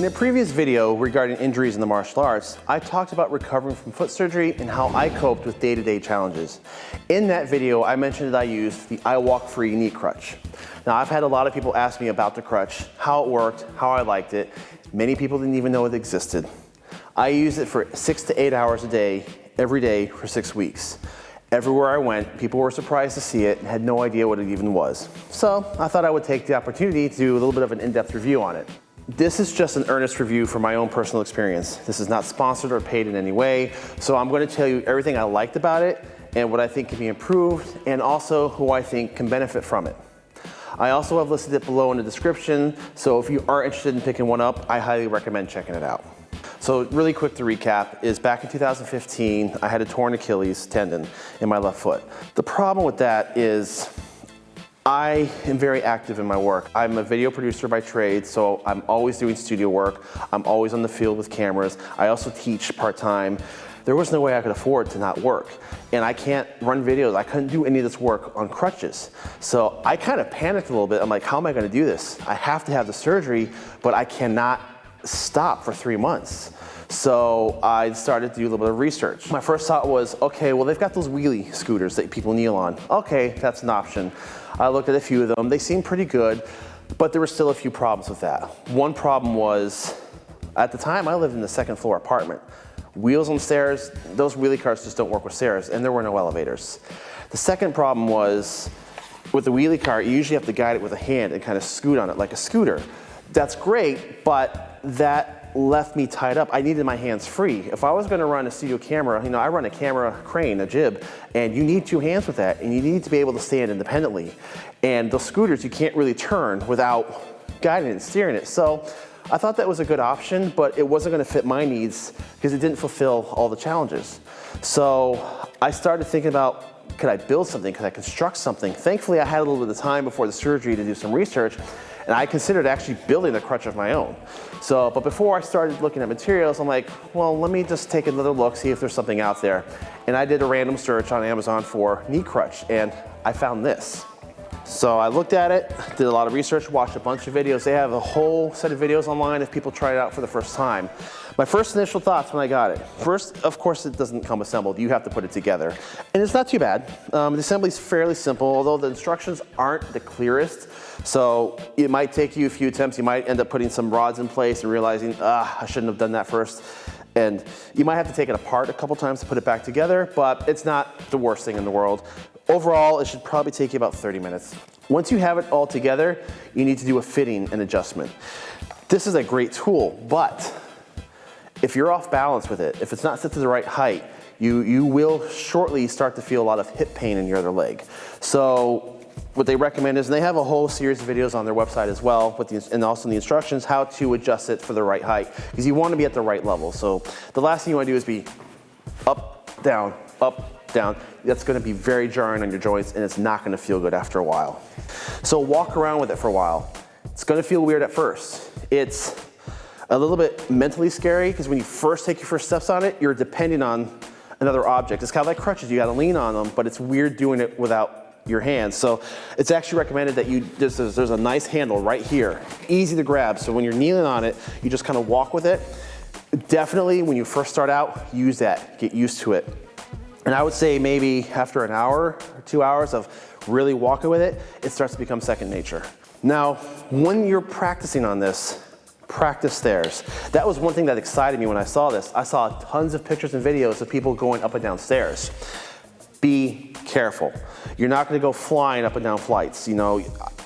In a previous video regarding injuries in the martial arts, I talked about recovering from foot surgery and how I coped with day-to-day -day challenges. In that video, I mentioned that I used the iWalk Free knee crutch. Now, I've had a lot of people ask me about the crutch, how it worked, how I liked it. Many people didn't even know it existed. I used it for six to eight hours a day, every day for six weeks. Everywhere I went, people were surprised to see it and had no idea what it even was. So I thought I would take the opportunity to do a little bit of an in-depth review on it. This is just an earnest review from my own personal experience. This is not sponsored or paid in any way, so I'm gonna tell you everything I liked about it and what I think can be improved and also who I think can benefit from it. I also have listed it below in the description, so if you are interested in picking one up, I highly recommend checking it out. So really quick to recap is back in 2015, I had a torn Achilles tendon in my left foot. The problem with that is I am very active in my work. I'm a video producer by trade, so I'm always doing studio work. I'm always on the field with cameras. I also teach part-time. There was no way I could afford to not work. And I can't run videos. I couldn't do any of this work on crutches. So I kind of panicked a little bit. I'm like, how am I gonna do this? I have to have the surgery, but I cannot stop for three months. So I started to do a little bit of research. My first thought was, okay, well, they've got those wheelie scooters that people kneel on. Okay, that's an option. I looked at a few of them. They seemed pretty good, but there were still a few problems with that. One problem was, at the time, I lived in the second floor apartment. Wheels on stairs, those wheelie carts just don't work with stairs, and there were no elevators. The second problem was, with the wheelie cart, you usually have to guide it with a hand and kind of scoot on it like a scooter. That's great, but that left me tied up. I needed my hands free. If I was gonna run a studio camera, you know, I run a camera crane, a jib, and you need two hands with that, and you need to be able to stand independently. And the scooters, you can't really turn without guiding and steering it. So I thought that was a good option, but it wasn't gonna fit my needs because it didn't fulfill all the challenges. So I started thinking about could I build something? Could I construct something? Thankfully, I had a little bit of time before the surgery to do some research, and I considered actually building a crutch of my own. So, but before I started looking at materials, I'm like, well, let me just take another look, see if there's something out there. And I did a random search on Amazon for knee crutch, and I found this. So I looked at it, did a lot of research, watched a bunch of videos. They have a whole set of videos online if people try it out for the first time. My first initial thoughts when I got it. First, of course, it doesn't come assembled. You have to put it together. And it's not too bad. Um, the assembly is fairly simple, although the instructions aren't the clearest. So it might take you a few attempts. You might end up putting some rods in place and realizing, ah, I shouldn't have done that first. And you might have to take it apart a couple times to put it back together, but it's not the worst thing in the world. Overall, it should probably take you about 30 minutes. Once you have it all together, you need to do a fitting and adjustment. This is a great tool, but if you're off balance with it, if it's not set to the right height, you, you will shortly start to feel a lot of hip pain in your other leg. So what they recommend is, and they have a whole series of videos on their website as well, with the, and also in the instructions, how to adjust it for the right height, because you want to be at the right level. So the last thing you want to do is be up, down, up, down, that's gonna be very jarring on your joints and it's not gonna feel good after a while. So walk around with it for a while. It's gonna feel weird at first. It's a little bit mentally scary because when you first take your first steps on it, you're depending on another object. It's kind of like crutches, you gotta lean on them, but it's weird doing it without your hands. So it's actually recommended that you, there's, there's a nice handle right here, easy to grab. So when you're kneeling on it, you just kind of walk with it. Definitely when you first start out, use that, get used to it. And I would say maybe after an hour or two hours of really walking with it, it starts to become second nature. Now, when you're practicing on this, practice stairs. That was one thing that excited me when I saw this. I saw tons of pictures and videos of people going up and down stairs. Be careful. You're not gonna go flying up and down flights. You know,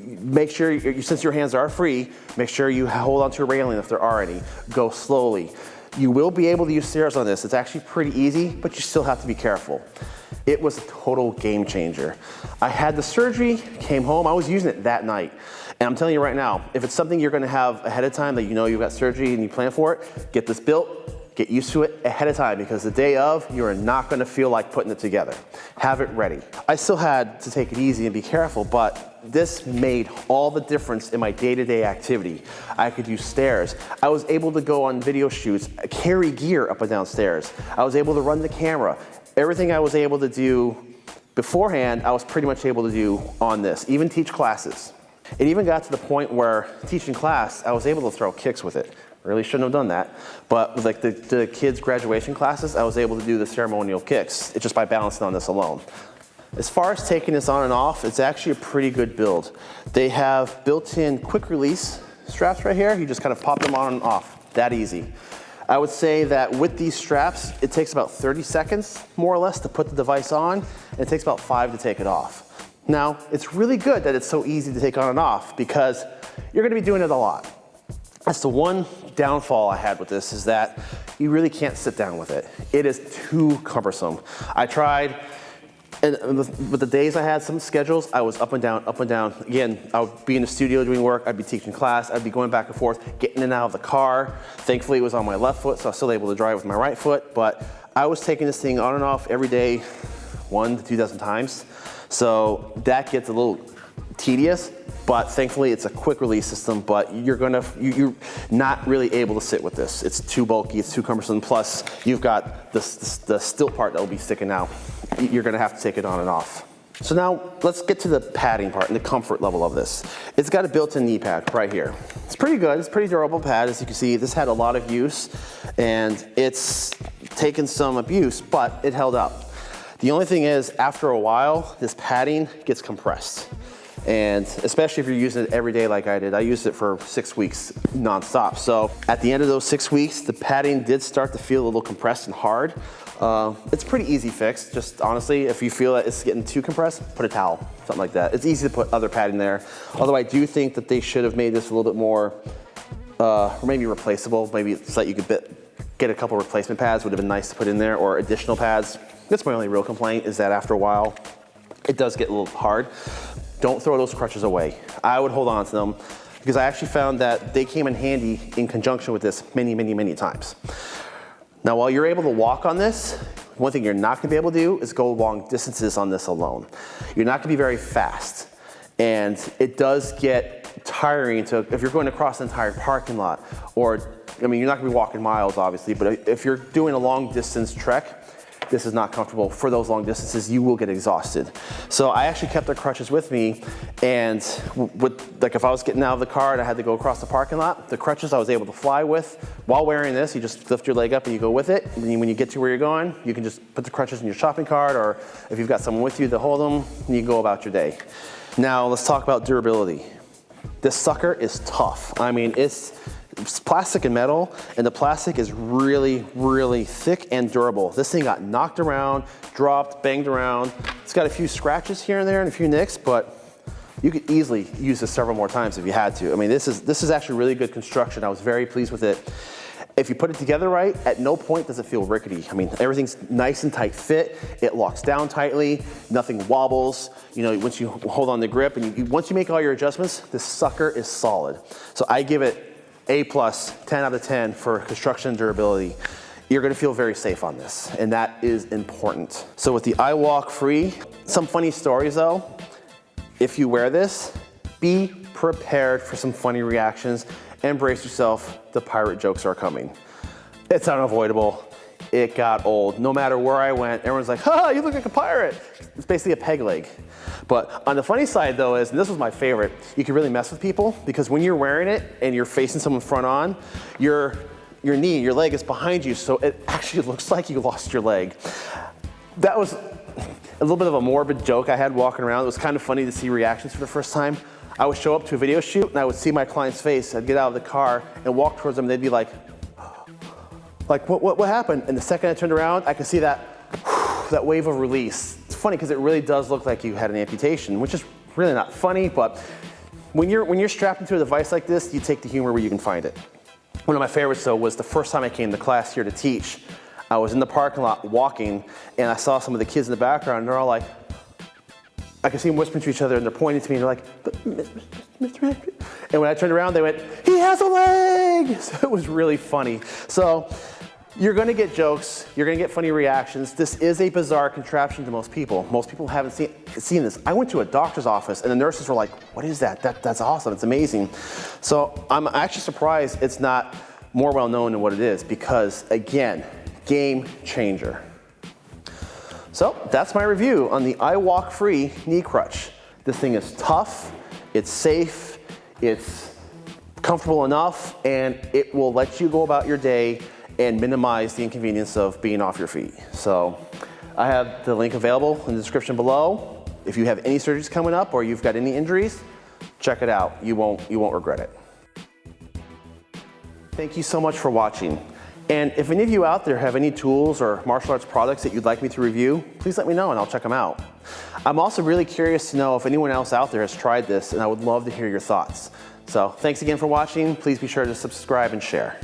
make sure, you, since your hands are free, make sure you hold onto a railing if there are any. Go slowly. You will be able to use stairs on this. It's actually pretty easy, but you still have to be careful. It was a total game changer. I had the surgery, came home, I was using it that night. And I'm telling you right now, if it's something you're gonna have ahead of time that you know you've got surgery and you plan for it, get this built, get used to it ahead of time because the day of, you are not gonna feel like putting it together. Have it ready. I still had to take it easy and be careful, but this made all the difference in my day-to-day -day activity. I could use stairs. I was able to go on video shoots, carry gear up and down stairs. I was able to run the camera. Everything I was able to do beforehand, I was pretty much able to do on this, even teach classes. It even got to the point where teaching class, I was able to throw kicks with it. Really shouldn't have done that. But with like the, the kids' graduation classes, I was able to do the ceremonial kicks just by balancing on this alone. As far as taking this on and off, it's actually a pretty good build. They have built-in quick release straps right here. You just kind of pop them on and off, that easy. I would say that with these straps, it takes about 30 seconds, more or less, to put the device on, and it takes about five to take it off. Now, it's really good that it's so easy to take on and off because you're gonna be doing it a lot. That's the one downfall I had with this is that you really can't sit down with it. It is too cumbersome. I tried, and with the days I had, some schedules, I was up and down, up and down. Again, I would be in the studio doing work, I'd be teaching class, I'd be going back and forth, getting in and out of the car. Thankfully, it was on my left foot, so I was still able to drive with my right foot, but I was taking this thing on and off every day, one to 2,000 times. So that gets a little tedious, but thankfully it's a quick release system, but you're gonna, you, are not really able to sit with this. It's too bulky, it's too cumbersome, plus you've got the, the, the part that will be sticking out. You're gonna have to take it on and off. So now let's get to the padding part and the comfort level of this. It's got a built-in knee pad right here. It's pretty good, it's pretty durable pad. As you can see, this had a lot of use and it's taken some abuse, but it held up. The only thing is, after a while, this padding gets compressed. And especially if you're using it every day like I did, I used it for six weeks nonstop. So at the end of those six weeks, the padding did start to feel a little compressed and hard. Uh, it's pretty easy fix. Just honestly, if you feel that it's getting too compressed, put a towel, something like that. It's easy to put other padding there. Although I do think that they should have made this a little bit more, uh, maybe replaceable. Maybe so that you could bit, get a couple replacement pads would have been nice to put in there or additional pads. That's my only real complaint is that after a while, it does get a little hard. Don't throw those crutches away. I would hold on to them because I actually found that they came in handy in conjunction with this many, many, many times. Now, while you're able to walk on this, one thing you're not gonna be able to do is go long distances on this alone. You're not gonna be very fast. And it does get tiring to, if you're going across an entire parking lot, or, I mean, you're not gonna be walking miles, obviously, but if you're doing a long distance trek, this is not comfortable for those long distances, you will get exhausted. So I actually kept the crutches with me and with, like if I was getting out of the car and I had to go across the parking lot, the crutches I was able to fly with while wearing this, you just lift your leg up and you go with it. And when you get to where you're going, you can just put the crutches in your shopping cart or if you've got someone with you to hold them, you go about your day. Now let's talk about durability. This sucker is tough. I mean, it's, it's plastic and metal, and the plastic is really, really thick and durable. This thing got knocked around, dropped, banged around. It's got a few scratches here and there and a few nicks, but you could easily use this several more times if you had to. I mean, this is, this is actually really good construction. I was very pleased with it. If you put it together right, at no point does it feel rickety. I mean, everything's nice and tight fit. It locks down tightly, nothing wobbles. You know, once you hold on the grip and you, once you make all your adjustments, this sucker is solid. So I give it a plus, 10 out of 10 for construction durability. You're gonna feel very safe on this, and that is important. So with the iWalk Free, some funny stories though. If you wear this, be prepared for some funny reactions and brace yourself, the pirate jokes are coming. It's unavoidable. It got old. No matter where I went, everyone's like, ha, you look like a pirate. It's basically a peg leg. But on the funny side though is, and this was my favorite, you can really mess with people because when you're wearing it and you're facing someone front on, your, your knee, your leg is behind you, so it actually looks like you lost your leg. That was a little bit of a morbid joke I had walking around. It was kind of funny to see reactions for the first time. I would show up to a video shoot and I would see my client's face. I'd get out of the car and walk towards them they'd be like, like what, what, what happened? And the second I turned around, I could see that, that wave of release funny because it really does look like you had an amputation, which is really not funny, but when you're, when you're strapped into a device like this, you take the humor where you can find it. One of my favorites though was the first time I came to class here to teach, I was in the parking lot walking and I saw some of the kids in the background and they're all like, I could see them whispering to each other and they're pointing to me and they're like, Mr. And when I turned around, they went, he has a leg! So it was really funny. So you're gonna get jokes, you're gonna get funny reactions. This is a bizarre contraption to most people. Most people haven't seen, seen this. I went to a doctor's office and the nurses were like, what is that? that? That's awesome, it's amazing. So I'm actually surprised it's not more well known than what it is because again, game changer. So that's my review on the iWalk Free knee crutch. This thing is tough, it's safe, it's comfortable enough and it will let you go about your day and minimize the inconvenience of being off your feet. So I have the link available in the description below. If you have any surgeries coming up or you've got any injuries, check it out. You won't, you won't regret it. Thank you so much for watching. And if any of you out there have any tools or martial arts products that you'd like me to review, please let me know and I'll check them out. I'm also really curious to know if anyone else out there has tried this and I would love to hear your thoughts. So thanks again for watching. Please be sure to subscribe and share.